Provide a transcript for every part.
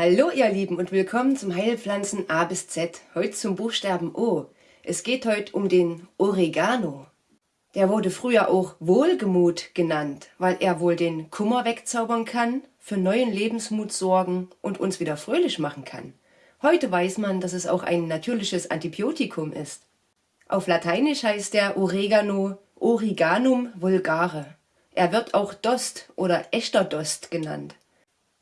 Hallo ihr Lieben und willkommen zum Heilpflanzen A bis Z. Heute zum Buchstaben O. Es geht heute um den Oregano. Der wurde früher auch Wohlgemut genannt, weil er wohl den Kummer wegzaubern kann, für neuen Lebensmut sorgen und uns wieder fröhlich machen kann. Heute weiß man, dass es auch ein natürliches Antibiotikum ist. Auf Lateinisch heißt der Oregano Origanum vulgare. Er wird auch Dost oder echter Dost genannt.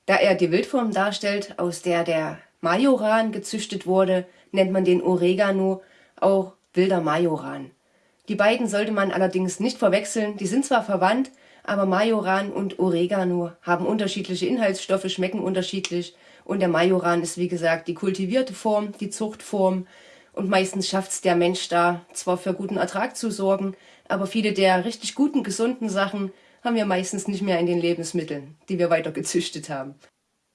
Da er die Wildform darstellt, aus der der Majoran gezüchtet wurde, nennt man den Oregano auch wilder Majoran. Die beiden sollte man allerdings nicht verwechseln, die sind zwar verwandt, aber Majoran und Oregano haben unterschiedliche Inhaltsstoffe, schmecken unterschiedlich. Und der Majoran ist wie gesagt die kultivierte Form, die Zuchtform. Und meistens schafft es der Mensch da zwar für guten Ertrag zu sorgen, aber viele der richtig guten, gesunden Sachen haben wir meistens nicht mehr in den Lebensmitteln, die wir weiter gezüchtet haben.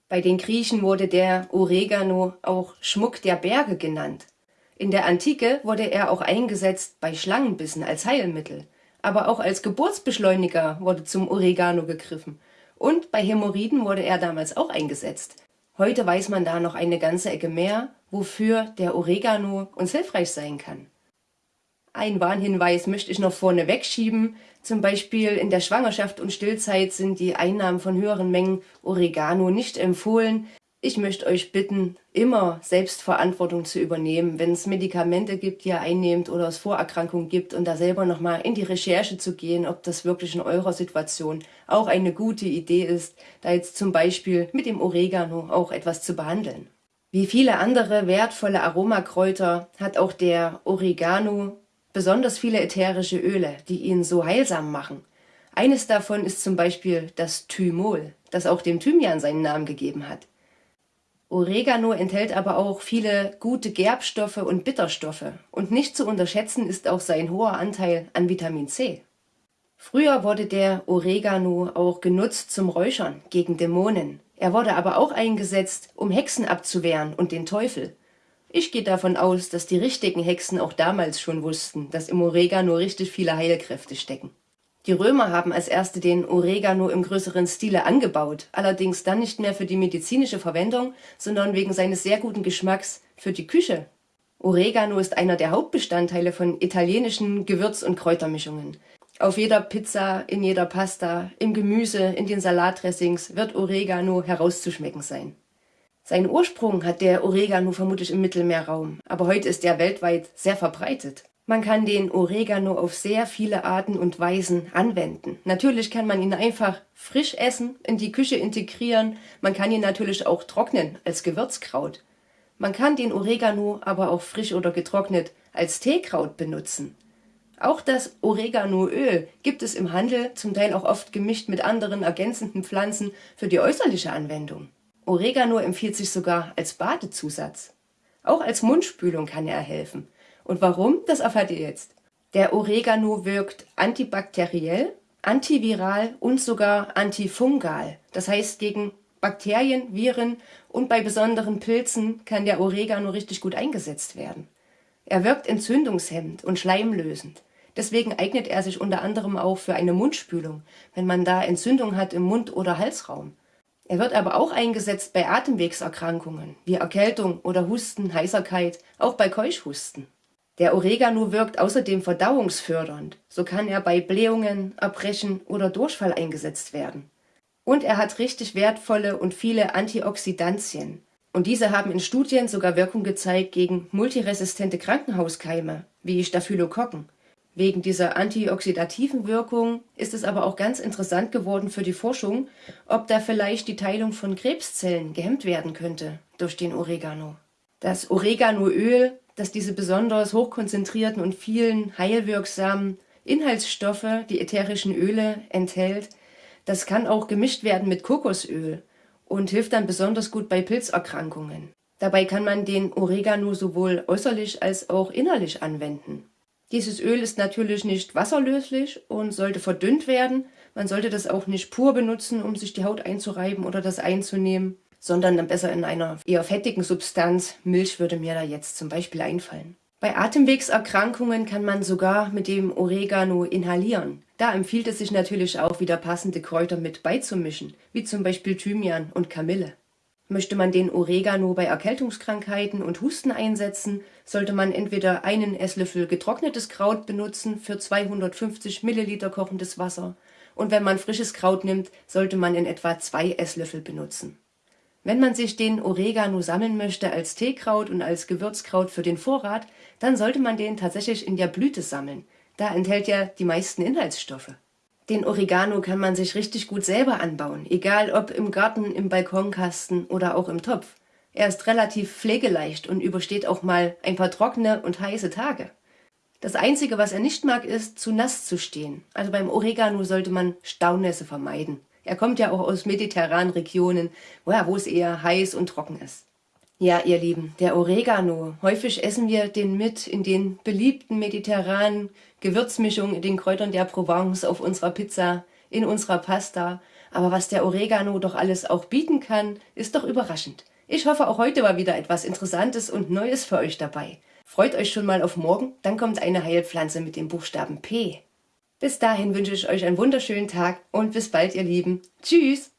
Bei den Griechen wurde der Oregano auch Schmuck der Berge genannt. In der Antike wurde er auch eingesetzt bei Schlangenbissen als Heilmittel, aber auch als Geburtsbeschleuniger wurde zum Oregano gegriffen. Und bei Hämorrhoiden wurde er damals auch eingesetzt. Heute weiß man da noch eine ganze Ecke mehr, wofür der Oregano uns hilfreich sein kann. Ein Warnhinweis möchte ich noch vorne wegschieben. Zum Beispiel in der Schwangerschaft und Stillzeit sind die Einnahmen von höheren Mengen Oregano nicht empfohlen. Ich möchte euch bitten, immer Selbstverantwortung zu übernehmen, wenn es Medikamente gibt, die ihr einnehmt oder es Vorerkrankungen gibt und da selber nochmal in die Recherche zu gehen, ob das wirklich in eurer Situation auch eine gute Idee ist, da jetzt zum Beispiel mit dem Oregano auch etwas zu behandeln. Wie viele andere wertvolle Aromakräuter hat auch der Oregano besonders viele ätherische Öle, die ihn so heilsam machen. Eines davon ist zum Beispiel das Thymol, das auch dem Thymian seinen Namen gegeben hat. Oregano enthält aber auch viele gute Gerbstoffe und Bitterstoffe und nicht zu unterschätzen ist auch sein hoher Anteil an Vitamin C. Früher wurde der Oregano auch genutzt zum Räuchern gegen Dämonen. Er wurde aber auch eingesetzt, um Hexen abzuwehren und den Teufel. Ich gehe davon aus, dass die richtigen Hexen auch damals schon wussten, dass im Oregano richtig viele Heilkräfte stecken. Die Römer haben als erste den Oregano im größeren Stile angebaut, allerdings dann nicht mehr für die medizinische Verwendung, sondern wegen seines sehr guten Geschmacks für die Küche. Oregano ist einer der Hauptbestandteile von italienischen Gewürz- und Kräutermischungen. Auf jeder Pizza, in jeder Pasta, im Gemüse, in den Salatdressings wird Oregano herauszuschmecken sein. Seinen Ursprung hat der Oregano vermutlich im Mittelmeerraum, aber heute ist er weltweit sehr verbreitet. Man kann den Oregano auf sehr viele Arten und Weisen anwenden. Natürlich kann man ihn einfach frisch essen, in die Küche integrieren, man kann ihn natürlich auch trocknen als Gewürzkraut. Man kann den Oregano aber auch frisch oder getrocknet als Teekraut benutzen. Auch das Oreganoöl gibt es im Handel, zum Teil auch oft gemischt mit anderen ergänzenden Pflanzen für die äußerliche Anwendung. Oregano empfiehlt sich sogar als Badezusatz. Auch als Mundspülung kann er helfen. Und warum, das erfahrt ihr jetzt. Der Oregano wirkt antibakteriell, antiviral und sogar antifungal. Das heißt, gegen Bakterien, Viren und bei besonderen Pilzen kann der Oregano richtig gut eingesetzt werden. Er wirkt entzündungshemmend und schleimlösend. Deswegen eignet er sich unter anderem auch für eine Mundspülung, wenn man da Entzündung hat im Mund- oder Halsraum. Er wird aber auch eingesetzt bei Atemwegserkrankungen wie Erkältung oder Husten, Heiserkeit, auch bei Keuchhusten. Der Oregano wirkt außerdem verdauungsfördernd, so kann er bei Blähungen, Erbrechen oder Durchfall eingesetzt werden. Und er hat richtig wertvolle und viele Antioxidantien. Und diese haben in Studien sogar Wirkung gezeigt gegen multiresistente Krankenhauskeime, wie Staphylokokken. Wegen dieser antioxidativen Wirkung ist es aber auch ganz interessant geworden für die Forschung, ob da vielleicht die Teilung von Krebszellen gehemmt werden könnte durch den Oregano. Das Oreganoöl, das diese besonders hochkonzentrierten und vielen heilwirksamen Inhaltsstoffe, die ätherischen Öle, enthält, das kann auch gemischt werden mit Kokosöl und hilft dann besonders gut bei Pilzerkrankungen. Dabei kann man den Oregano sowohl äußerlich als auch innerlich anwenden. Dieses Öl ist natürlich nicht wasserlöslich und sollte verdünnt werden. Man sollte das auch nicht pur benutzen, um sich die Haut einzureiben oder das einzunehmen, sondern dann besser in einer eher fettigen Substanz. Milch würde mir da jetzt zum Beispiel einfallen. Bei Atemwegserkrankungen kann man sogar mit dem Oregano inhalieren. Da empfiehlt es sich natürlich auch wieder passende Kräuter mit beizumischen, wie zum Beispiel Thymian und Kamille. Möchte man den Oregano bei Erkältungskrankheiten und Husten einsetzen, sollte man entweder einen Esslöffel getrocknetes Kraut benutzen für 250 Milliliter kochendes Wasser und wenn man frisches Kraut nimmt, sollte man in etwa zwei Esslöffel benutzen. Wenn man sich den Oregano sammeln möchte als Teekraut und als Gewürzkraut für den Vorrat, dann sollte man den tatsächlich in der Blüte sammeln. Da enthält er die meisten Inhaltsstoffe. Den Oregano kann man sich richtig gut selber anbauen, egal ob im Garten, im Balkonkasten oder auch im Topf. Er ist relativ pflegeleicht und übersteht auch mal ein paar trockene und heiße Tage. Das Einzige, was er nicht mag, ist, zu nass zu stehen. Also beim Oregano sollte man Staunässe vermeiden. Er kommt ja auch aus mediterranen Regionen, wo es eher heiß und trocken ist. Ja, ihr Lieben, der Oregano. Häufig essen wir den mit in den beliebten mediterranen Gewürzmischungen, in den Kräutern der Provence, auf unserer Pizza, in unserer Pasta. Aber was der Oregano doch alles auch bieten kann, ist doch überraschend. Ich hoffe, auch heute war wieder etwas Interessantes und Neues für euch dabei. Freut euch schon mal auf morgen, dann kommt eine Heilpflanze mit dem Buchstaben P. Bis dahin wünsche ich euch einen wunderschönen Tag und bis bald, ihr Lieben. Tschüss!